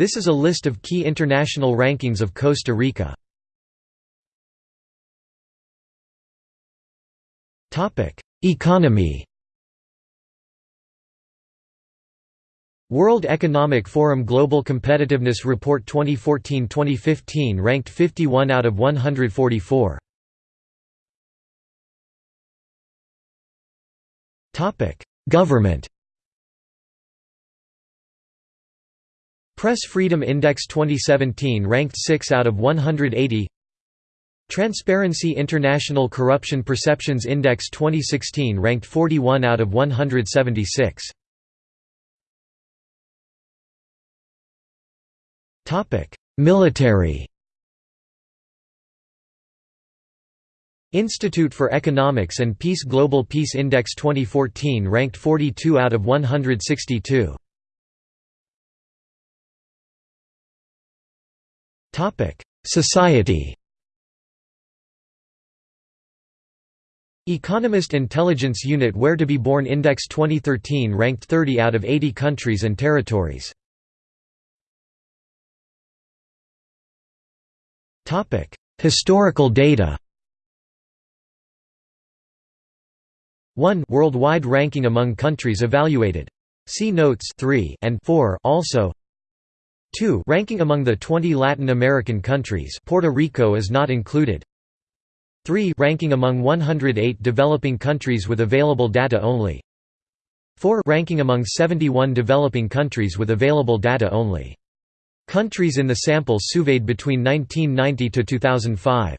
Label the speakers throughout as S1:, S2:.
S1: This is a list of key international rankings of Costa Rica. Economy World Economic Forum Global Competitiveness Report 2014-2015 ranked 51 out of 144. Topic: Government. Press Freedom Index 2017 ranked 6 out of 180. Transparency International Corruption Perceptions Index 2016 ranked 41 out of 176. Military Institute for Economics and Peace Global Peace Index 2014 ranked 42 out of 162. Society. Economist Intelligence Unit Where to be Born Index 2013 ranked 30 out of 80 countries and territories. Historical data. 1 Worldwide ranking among countries evaluated. See notes 3 and 4 also 2 Ranking among the 20 Latin American countries. Puerto Rico is not included. 3 Ranking among 108 developing countries with available data only. 4 Ranking among 71 developing countries with available data only. Countries in the sample surveyed between 1990 to 2005.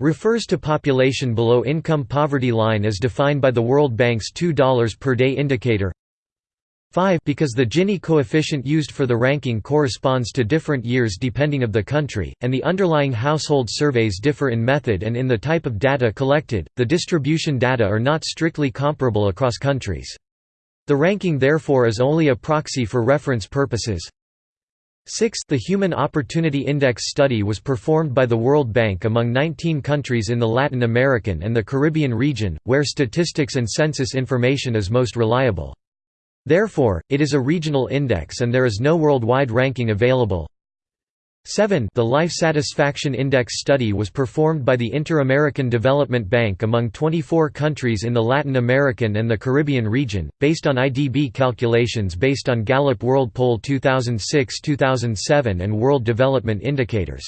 S1: Refers to population below income poverty line as defined by the World Bank's $2 per day indicator 5 because the Gini coefficient used for the ranking corresponds to different years depending of the country, and the underlying household surveys differ in method and in the type of data collected, the distribution data are not strictly comparable across countries. The ranking therefore is only a proxy for reference purposes. 6. The Human Opportunity Index study was performed by the World Bank among 19 countries in the Latin American and the Caribbean region, where statistics and census information is most reliable. Therefore, it is a regional index and there is no worldwide ranking available. 7 The Life Satisfaction Index study was performed by the Inter-American Development Bank among 24 countries in the Latin American and the Caribbean region, based on IDB calculations based on Gallup World Poll 2006-2007 and World Development Indicators.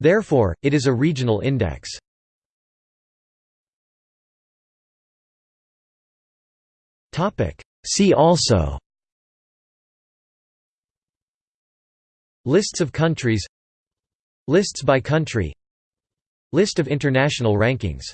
S1: Therefore, it is a regional index. See also Lists of countries Lists by country List of international rankings